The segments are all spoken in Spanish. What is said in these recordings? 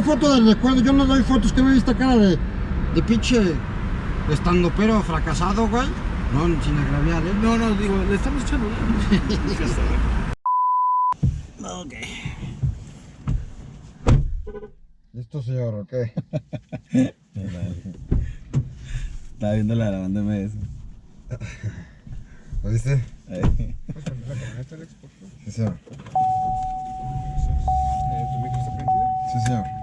¿Cuál foto del recuerdo? Yo no doy fotos, que me viste cara de, de pinche estando pero fracasado, güey. No, sin agraviar, ¿eh? No, no, digo, le estamos echando. Ok. ¿Listo, señor? Ok. Estaba viendo la grabando MS. ¿Lo viste? Ahí. Sí, señor. ¿Tu micro está prendido? Sí, señor.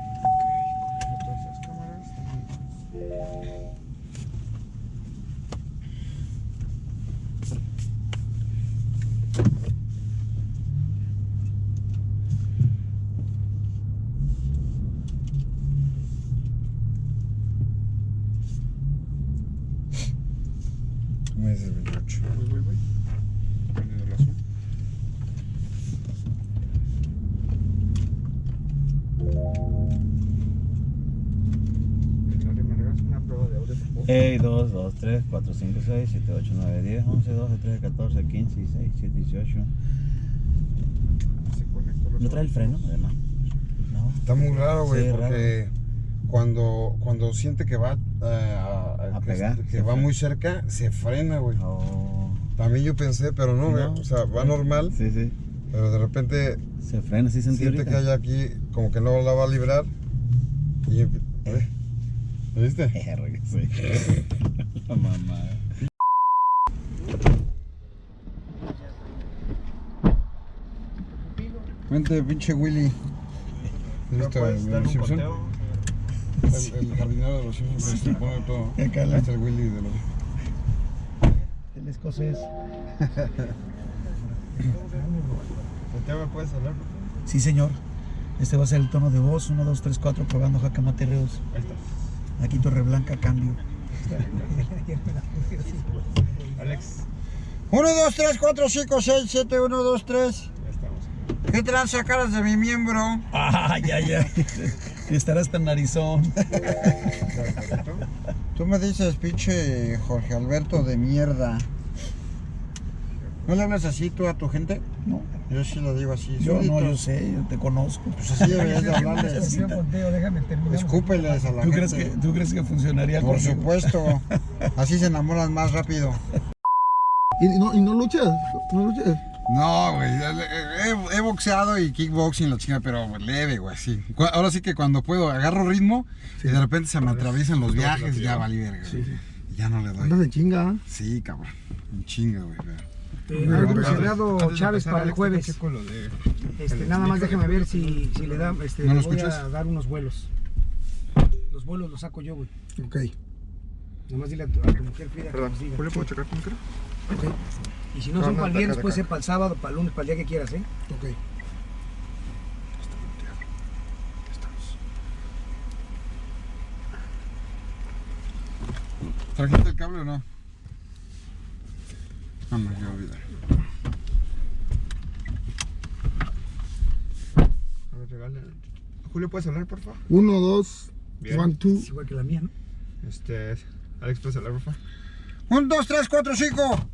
De audio, por favor? Ey, 2, 2, 3, 4, 5, 6, 7, 8, 9, 10, 11, 12, 13, 14, 15, 16, 17, 18. Se conectó los ¿No trae el freno, además? No. Está muy raro, güey, Sí, porque cuando, cuando siente que va eh, a, A que, pegar, que va frena. muy cerca, se frena, güey. Oh. También yo pensé, pero no, güey. No. O sea, va normal, Sí, sí. pero de repente Se frena, sí sentí siente que ahorita. hay aquí como que no la va a librar. Y ¿eh? ¿Lo viste? Que sí. La mamá. Vente, pinche Willy. ¿Viste puedes el, dar un Simpson? conteo? El, el jardinero de los Simpsons que se pone todo. Acá la- Este es el Willy de los. El escocés. Santiago, ¿me puedes hablar? Sí, señor. Este va a ser el tono de voz. 1, 2, 3, 4, probando Jacamate Reus. Ahí estás. Aquí Torre Blanca, cambio. Alex, 1, 2, 3, 4, 5, 6, 7, 1, 2, 3. ya estamos. ¿Qué tranza caras de mi miembro? ¡Ay, ay, ay! Estará hasta narizón. ¿Correcto? Tú me dices, pinche Jorge Alberto de mierda. ¿No le hablas así tú a tu gente? No, Yo sí lo digo así. yo no, yo sé, yo te conozco. Pues así deberías de hablarles. Escúpeles a la ¿Tú crees, que, gente. ¿Tú crees que funcionaría Por conmigo? supuesto. Así se enamoran más rápido. ¿Y no, y no luchas? ¿No luchas? No, güey. He, he boxeado y kickboxing, la chinga, pero leve, güey, así. Cu- Ahora sí que cuando puedo agarro ritmo y de repente se me atraviesan los viajes y ya valí verga. güey. Y Ya no le doy. Andas en chinga. ¿eh? Sí, cabrón. Un chinga, güey. pero- Algo Pero- reservado Antes de Chávez para el jueves. Este, nada más déjame ver si, si le da, este, ¿No lo le voy escuchas? a dar unos vuelos. Los vuelos los saco yo, güey. Ok. Nada más dile a tu, a tu mujer Frida que nos diga. ¿Julio, puedo checar tu micro? Ok. Y si no, No, son no, para el viernes, puede ser para el sábado, para el lunes, para el día que quieras, ¿eh? Ok. ¿Trajiste el cable o no? No, me voy a olvidar. A ver, regale. Julio, ¿puedes hablar, por favor? Uno, dos, Bien. one, two. Es igual que la mía, ¿no? Este, Alex, ¿puedes hablar, por favor? 1, 2, 3, 4, 5,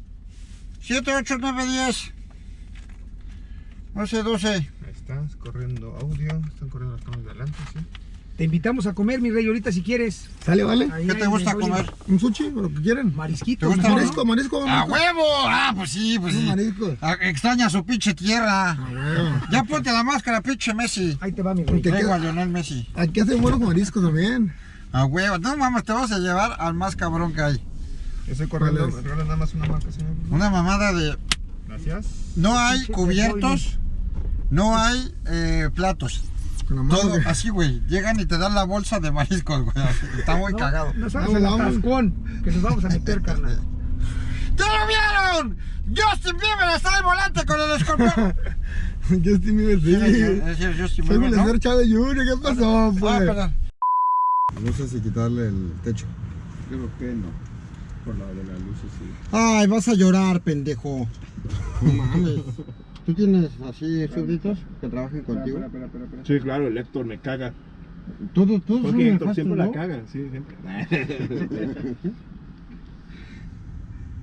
7, 8, 9, 10, 11, 12. Ahí estás, corriendo audio. Están corriendo las cámaras de adelante, ¿sí? Te invitamos a comer, mi rey, ahorita si quieres. Sale, vale. Ahí ¿Qué te gusta comer? Un sushi, lo que quieren. Marisquito. ¿Te gusta ¿no? Marisco, marisco, ¡A marisco. huevo! Ah, pues sí, pues sí. Marisco. Ah, Extraña su pinche tierra. huevo. Ya ponte la máscara, pinche Messi. Ahí te va, mi rey. ¿Qué Traigo queda? a Lionel Messi. Aquí hacen buenos mariscos también. A huevo. No mames, te vas a llevar al más cabrón que hay. Corriendo. ¿Cuál es? Nada más una marca, señor. Una mamada de. Gracias. No hay cubiertos, no hay eh, platos. Con la mano. Todo que- así, güey. Llegan y te dan la bolsa de mariscos, güey. Está muy No, cagado. Nos vamos vamos. atascón, que nos vamos a meter, carnal. ¡Ya lo vieron! ¡Justin Bieber está al volante con el escorpión! Justin Bieber, sí. Es decir, Justin Soy Bieber, ¿no? Mileser Chávez Jr., ¿qué pasó, Ah, pues? perdón. No sé si quitarle el techo. Creo que no. Por la de las luces, sí. Ay, vas a llorar, pendejo. No mames. ¿Tú tienes así súbditos que trabajen contigo? Espera, espera, espera. Sí, claro, el Héctor me caga. Todos, todos son Porque Héctor nefastos, siempre ¿no? la caga, sí, siempre.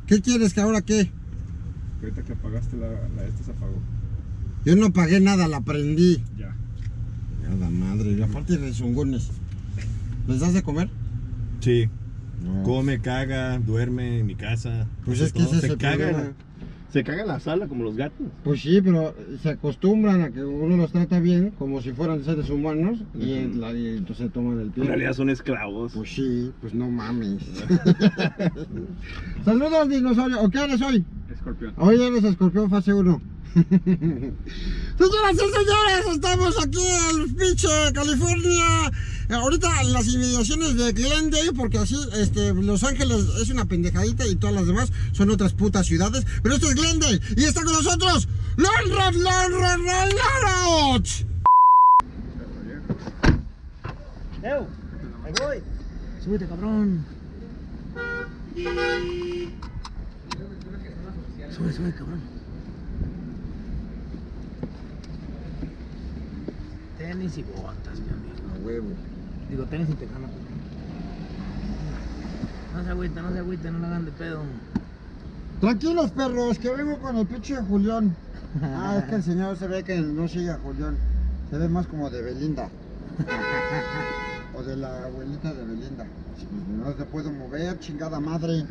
¿Qué quieres que ahora qué? Ahorita que apagaste la, la esta se apagó. Yo no pagué nada, la prendí. Ya. Y aparte de zungones. ¿Les das de comer? Sí. No. Come, caga, duerme en mi casa. Pues es que ese es se caga, se caga en la sala como los gatos. Pues sí, pero se acostumbran a que uno los trata bien, como si fueran seres humanos, y, la- y entonces toman el pie. En realidad son esclavos. Pues sí, pues no mames. Saludos, dinosaurio. ¿O qué eres hoy? Escorpión. Hoy eres escorpión fase 1. Señoras y señores, estamos aquí en pinche California. Ahorita en las inmediaciones de Glendale, porque así este, Los Ángeles es una pendejadita y todas las demás son otras putas ciudades. Pero esto es Glendale y está con nosotros Lonrod, Lonrod, Lonrod. ¡Ew! ¡Ahí voy! ¡Súbete, cabrón! Sube, sube, cabrón. Tenis y botas, mi amigo. A huevo. Digo, tenis y tejana. No se agüita, no se agüita, no la hagan de pedo. Tranquilos perros, que vengo con el pinche Julián. Ah, es que el señor se ve que no sigue a Julián. Se ve más como de Belinda. O de la abuelita de Belinda. No se puede mover, chingada madre.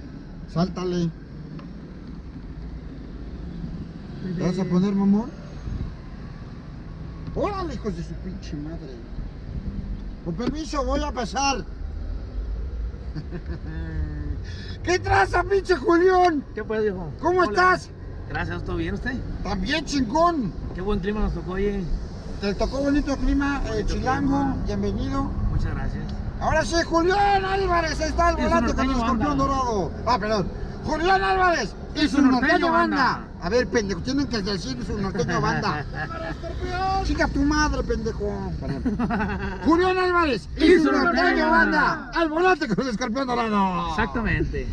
Sáltale. ¿Te vas a poner mamón? ¡Órale, hijos de su pinche madre! Con permiso, voy a pasar. ¿Qué traza, pinche Julián? ¿Qué pues, viejo? ¿Cómo Hola. estás? Gracias, ¿todo bien usted? También chingón. Qué buen clima nos tocó, oye. Te tocó bonito clima, eh, chilango, clima. bienvenido. Muchas gracias. Ahora sí, Julián Álvarez está al Y su volante con el escorpión dorado. Ah, perdón. Julián Álvarez y, su norteño banda. A ver, pendejo, tienen que decir su norteño banda. Chica tu madre, pendejo. Julián Álvarez y, su norteño banda. Al volante con el escorpión dorado. Exactamente.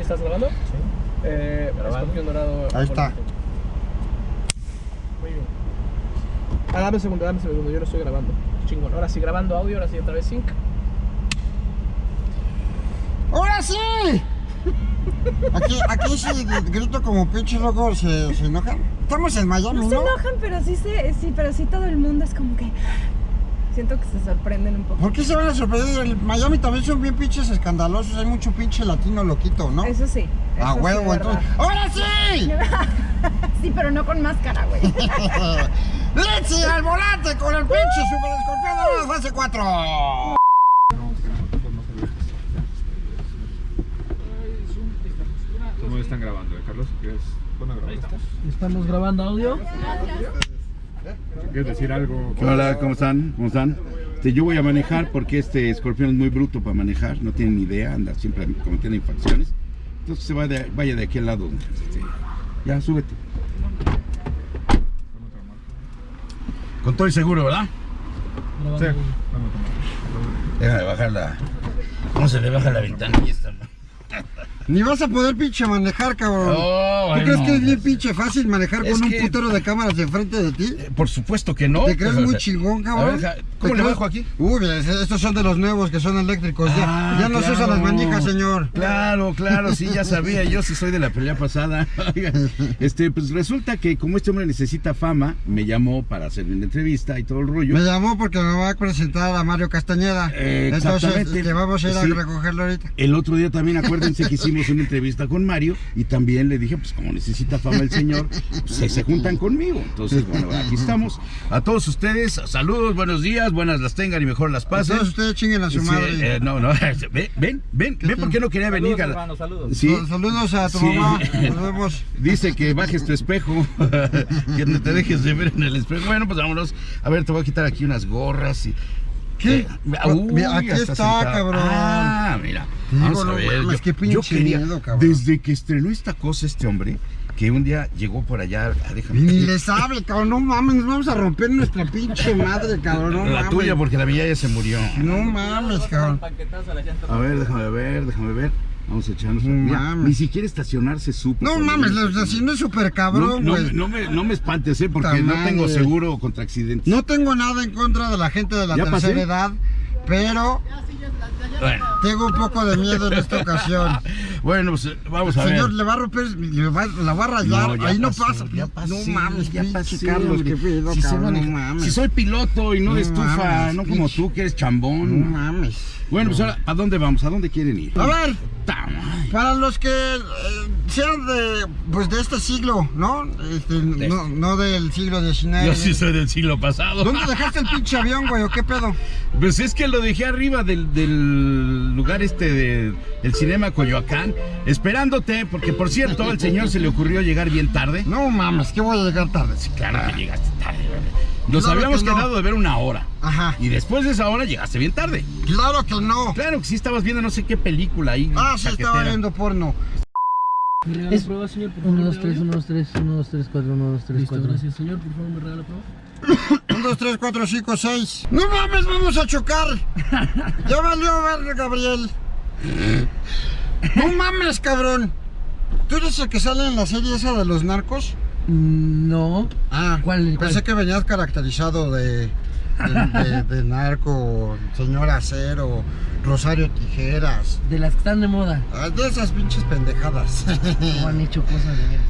¿Estás grabando? Sí. Eh, escorpión dorado. Ahí está. Muy bien. Ah, dame un segundo, dame un segundo, yo no estoy grabando. Chingón. Ahora sí, grabando audio, ahora sí, otra vez sync. ¡Ahora sí! Aquí, aquí sí grito como pinche loco, se, se enojan. Estamos en Miami, No se ¿no? enojan, pero sí, se, sí, pero sí todo el mundo es como que... Siento que se sorprenden un poco. ¿Por qué se van a sorprender? En Miami también son bien pinches escandalosos, hay mucho pinche latino loquito, ¿no? Eso sí. A eso sí, huevo, de entonces. ¡Ahora sí! sí, pero no con máscara, güey. ¡Litsi al volante con el pinche super escorpión de la fase 4! Están grabando, eh, Carlos? ¿Quieres, bueno, grabar esto? Estamos grabando audio. ¿Quieres decir algo? Hola, ¿cómo están? ¿Cómo están? Este, yo voy a manejar porque este escorpión es muy bruto para manejar, no tiene ni idea, anda siempre cometiendo infracciones. Entonces se va de- vaya de aquí al lado. este, ya, súbete. Con todo y seguro, ¿verdad? Grabando Sí. audio. Vamos a tomar. Déjame bajar la... ¿Cómo se le baja la ventanilla esta? Ni vas a poder pinche manejar, cabrón. Oh, ¿Tú crees que es bien pinche fácil manejar con un que- putero de cámaras enfrente de ti? Eh, Por supuesto que no. ¿Te crees pues, muy chingón, cabrón? ver, ja- ¿Te ¿Cómo le crees? bajo aquí? Uy, estos son de los nuevos que son eléctricos. ya Ah, ya no se usan las manijas, señor. Claro, claro, sí, ya sabía, yo sí soy de la pelea pasada. Este, pues resulta que como este hombre necesita fama, me llamó para hacerme una entrevista y todo el rollo. Me llamó porque me va a presentar a Mario Castañeda. Eh, Entonces, le vamos a ir Sí. a recogerlo ahorita. El otro día también, acuérdense que hicimos una entrevista con Mario y también le dije, pues como necesita fama el señor, pues, se, se juntan conmigo. Entonces, bueno, aquí estamos. A todos ustedes, saludos, buenos días, buenas las tengan y mejor las pasen. Entonces ustedes chinguen a su Sí, madre. eh, no, no, ven, ven, ven, ven, ¿por qué no quería venir? Saludos, saludos. Sí. Sal- Saludos a tu Sí. mamá. Nos vemos. Dice que bajes tu espejo, que no te dejes de ver en el espejo. Bueno, pues vámonos. A ver, te voy a quitar aquí unas gorras y. ¿Qué? Eh, Mira, aquí hasta está, cabrón. Ah, mira. Digo, Vamos a no ver. mames, yo, qué pinche yo quería, miedo, cabrón. desde que estrenó esta cosa este hombre, que un día llegó por allá, ah, déjame. Ni les hable, cabrón. No mames, nos vamos a romper nuestra pinche madre, cabrón. No la mames. tuya, porque la mía ya se murió. No mames, cabrón. A ver, déjame ver, déjame ver. Vamos a echarnos. No ni siquiera estacionarse supo. No mames, vino. los si no es súper No, cabrón, no, güey. no me, no me espantes, ¿eh? porque no tengo seguro contra accidentes. No tengo nada en contra de la gente de la ¿Ya tercera pasé? edad, pero Bueno, Tengo un poco de miedo en esta ocasión. bueno, pues vamos a ver. Señor, le va a romper, le va, la va a rayar. ya Ahí no pasó, pasa. Ya pasó, no mames, ya pasé, Carlos, qué pedo, Si cabrón, no manejar- mames. Si soy piloto y no de No estufa, mames, no como pinche. tú que eres No chambón. mames. Bueno, pues ahora, ¿a dónde vamos? ¿A dónde quieren ir? A ver, para los que eh, sean de, pues de este siglo, ¿no? Este, no, no del siglo XIX. Yo sí soy del siglo pasado. ¿Dónde dejaste el pinche avión, güey? ¿O qué pedo? Pues es que lo dejé arriba del, del lugar este de, del cinema Coyoacán, esperándote, porque por cierto, al señor se le ocurrió llegar bien tarde. No mames, que voy a llegar tarde. Sí, claro que llegaste tarde. güey. Nos Claro habíamos que no. quedado de ver una hora. Ajá. Y después de esa hora llegaste bien tarde. Claro que no. Claro que sí estabas viendo no sé qué película ahí. Ah, sí, estaba viendo porno. ¿Me regala Es- prueba, señor? Por favor, 1, de 2, 3, audio? 1, 2, 3, 1, 2, 3, 4, 1, 2, 3, Listo, 4. gracias, señor. Por favor, me regala prueba. 1, 2, 3, 4, 5, 6. No mames, vamos a chocar. Ya valió ver, Gabriel. No mames, cabrón. ¿Tú eres el que sale en la serie esa de los narcos? No. Ah, ¿Cuál- Pensé cuál? que venías caracterizado de, de, de- de narco, señor acero, Rosario Tijeras. De las que están de moda. Ah, De esas pinches pendejadas. No han hecho cosas de veras.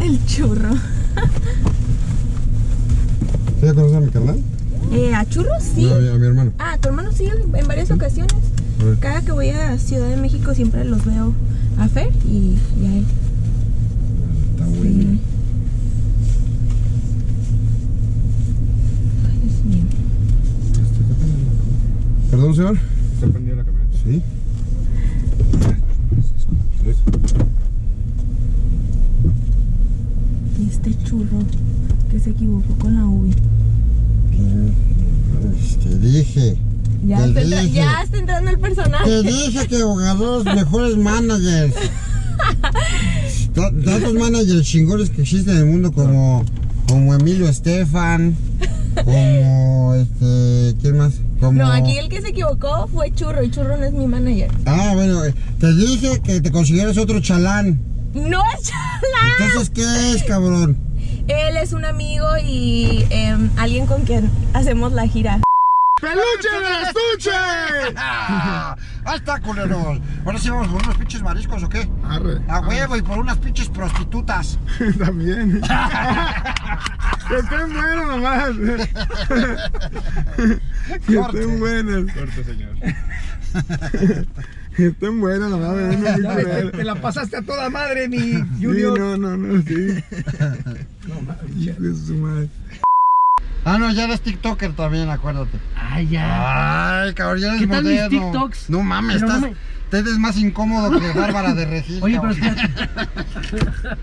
El churro. ¿Sí ya conoces a mi carnal? Eh, ¿A churros? Sí. No, a mi, a mi hermano. Ah, tu hermano sí, en varias ocasiones. Cada que voy a Ciudad de México siempre los veo a Fer y, y a él. Está bueno. Sí. Ay, Dios mío. Perdón, señor. ¿Está prendida la camioneta? Sí. Y este churro que se equivocó con la uvi. Te dije. Ya, está, entra- dije. ya está entrando el personaje. Te dije que los mejores managers. Ta- Tantos managers chingones que existen en el mundo como, como Emilio Estefan, como este, ¿quién más? Como... No, aquí el que se equivocó fue Churro y Churro no es mi manager. Ah, bueno, eh, te dije que te consiguieras otro chalán. ¡No es Chalán! Entonces, ¿qué es, cabrón? Él es un amigo y em, alguien con quien hacemos la gira. ¡Peluche del estuche! Ahí está, culeros. Ahora sí vamos por unos pinches mariscos o qué? Arre. A huevo y por unas pinches prostitutas. También. que estén buenas, mamás. que estén buenas. Suerte, señor. Que estén buenas, Ya mucho ves, te, te la pasaste a toda madre, mi Sí, Junior. no, no, no, sí. Hijo de su madre. Ah, no, ya eres TikToker también, acuérdate. Ay, ya. Ay, cabrón, ya eres ¿Qué tal mis. TikToks? No mames, Pero no estás... Te eres más incómodo que Bárbara de Regil. Oye, pero espérate.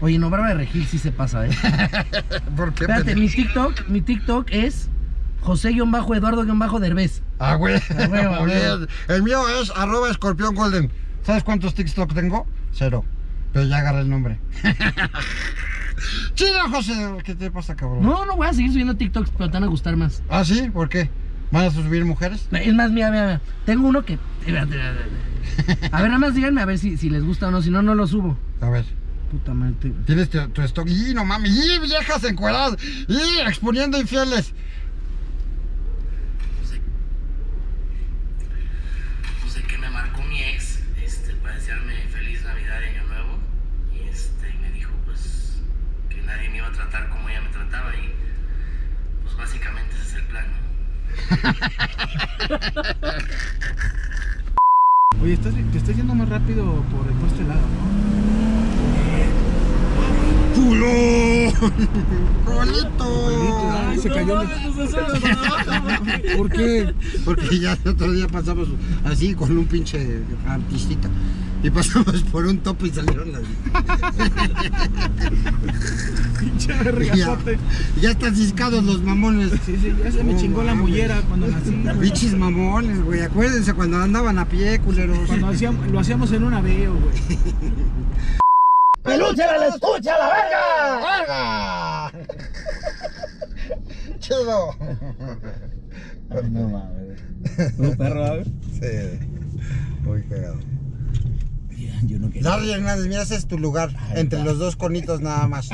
Oye, no, Bárbara de Regil sí se pasa, ¿eh? ¿Por qué? Espérate, mi TikTok, mi TikTok es José-Eduardo-Derbez. Ah, güey. El mío es arroba escorpión golden. ¿Sabes cuántos TikTok tengo? Cero. Pero ya agarré el nombre. Chido, José. ¿Qué te pasa, cabrón? No, no voy a seguir subiendo TikToks, pero te van a gustar más. ¿Ah, sí? ¿Por qué? ¿Van a subir mujeres? Es más, mira, mira, mira. Tengo uno que. A ver, nada más díganme a ver si, si les gusta o no, si no, no lo subo. A ver. Puta madre. Tienes tu, tu stock. ¡Y no mames! ¡Y viejas encueradas! ¡Y exponiendo infieles! pues de que me marcó mi ex este, para desearme feliz Navidad y Año Nuevo. Y este, y me dijo pues que nadie me iba a tratar como ella me trataba y pues básicamente ese es el plan, ¿no? Oye, estás, te estás yendo más rápido por, por este lado, ¿no? ¡Culo! ¡Colito! Ay, se cayó. ¿Por qué? Porque ya el otro día pasamos así con un pinche artistita. Y pasamos por un topo y salieron las. Pinche ya, regazote. ya están ciscados los mamones. Sí, sí, ya se me No chingó la mames. mollera cuando nací. Pinches mamones, güey. Acuérdense cuando andaban a pie, culeros. Cuando hacíamos, lo hacíamos en un aveo, güey. ¡Peluche la escucha, la verga! ¡Verga! ¡Chido! No mames. ¿Un perro, a ver? Sí. Muy cagado. Yo no quería. Larry Hernández, mira, ese es tu lugar. Entre los dos conitos nada más.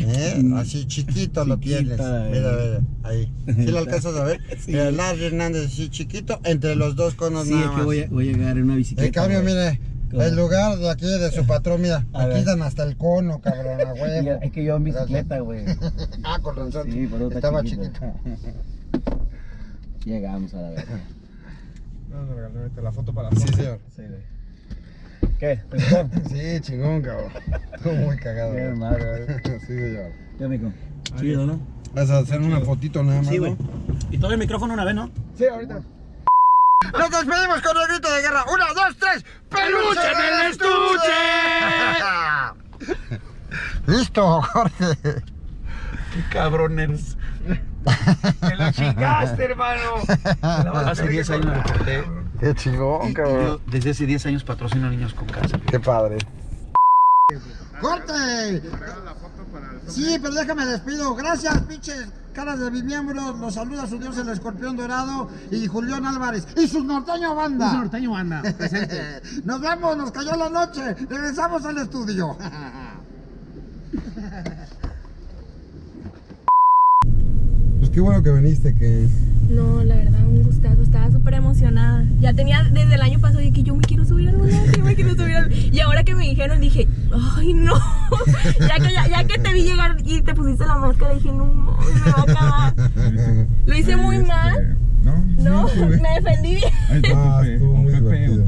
¿Eh? Así chiquito lo tienes. Chiquita, Mira, eh. mira, ahí. ¿Sí lo alcanzas a ver? Mira, Larry Hernández así chiquito, entre los dos conos Sí, nada es que más. voy a, voy a llegar en una bicicleta. En cambio, mire. El lugar de aquí de su patrón, mira, A aquí ver. dan hasta el cono, cabrón, a huevo. Es que yo en bicicleta, güey. Ah, con razón. Sí, por está Estaba chiquito. chiquito. Llegamos a la verga. Vamos a regalarte la foto para la Sí, señor. Sí, güey. ¿Qué? Sí, chingón, cabrón. Estuvo muy cagado. Qué güey. madre, güey. Sí, señor. ¿Qué, mico? Chido, ¿no? Vas a hacer una fotito nada más, Sí, güey. ¿no? Y todo el micrófono una vez, ¿no? Sí, ahorita. Nos despedimos con el grito de guerra. ¡Una, dos, tres! ¡Peluche en el estuche! Listo, Jorge. Qué cabrón eres. Te lo chingaste, hermano. Hace 10 años me reporté. Qué chingón, Y yo desde hace 10 años patrocino a niños con cáncer. Qué padre. ¡Corte! Sí, pero déjame despido. Gracias, pinches caras de mi miembro. Los saluda su dios el escorpión dorado y Julián Álvarez. Y su norteño banda. Su norteño banda, presente. Nos vemos, nos cayó la noche. Regresamos al estudio. Pues qué bueno que viniste, que No, la verdad, un gustazo. Estaba súper emocionada. Ya tenía desde el año pasado de que yo me quiero subir al volante, me quiero subir al... Y ahora que me dijeron, dije, ay, no. ya, que, ya, ya que te vi llegar y te pusiste la máscara, dije, no, mames, me va a acabar. Lo hice muy mal. No, No, me defendí bien. Ahí está Ah, estuvo muy divertido.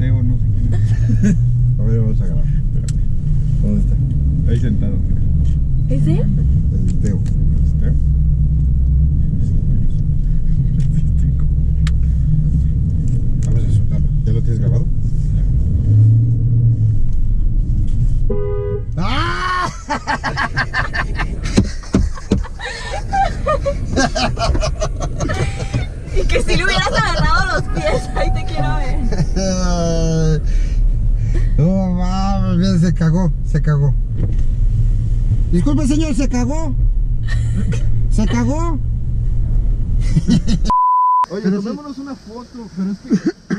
Disculpe, señor, se cagó. Se cagó. Oye, tomémonos una foto, pero es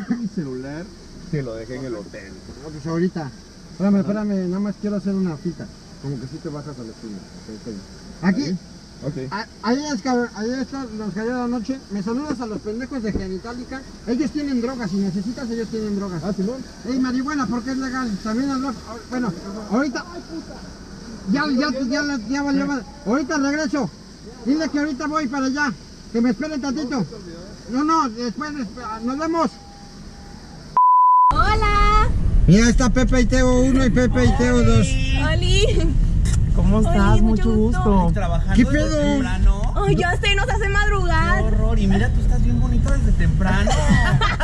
que mi celular se lo dejé en el hotel. No, pues ahorita. Espérame, espérame, nada más quiero hacer una cita. Como que si te bajas al estudio. Aquí, Ok. a- ahí es que ahí está, nos cayó la noche. Me saludas a los pendejos de Genitalica. Ellos tienen drogas, si necesitas, ellos tienen drogas. Ah, Simón. Ey, marihuana, porque es legal. También las drogas. Bueno, ahorita. Ya, ya, ya, ya, ya valió madre. Ahorita regreso. Dile que ahorita voy para allá. Que me esperen tantito. No, no, después, después, nos vemos. Hola. Mira, está Pepe y Teo 1 y Pepe y Teo 2. Oli. ¿Cómo estás? Oli, mucho gusto. Trabajando ¿Qué desde pedo? temprano. Ay, ya sé, nos hace Qué madrugar. horror. Y mira, tú estás bien bonito desde temprano.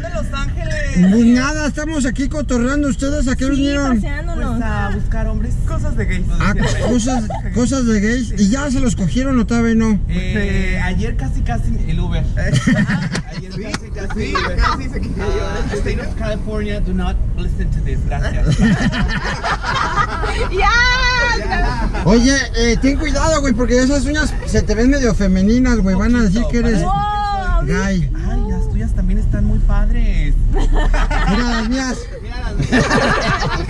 ¿Qué andas haciendo en Los Ángeles? Pues nada, estamos aquí cotorreando. ¿Ustedes a qué Sí, vinieron? paseándonos. Pues a buscar hombres. Cosas de gays. Ah, cosas, cosas de gays. ¿Y ya se los cogieron o todavía no? Eh, ayer casi casi el Uber. ayer casi casi el Uber. Casi se. Ah, State of California, do not listen to this. Gracias. Ya. Oye, eh, ten cuidado, güey, porque esas uñas se te ven medio femeninas, güey. Van a decir que eres Wow. gay. Padres. Mira las mías. Mira las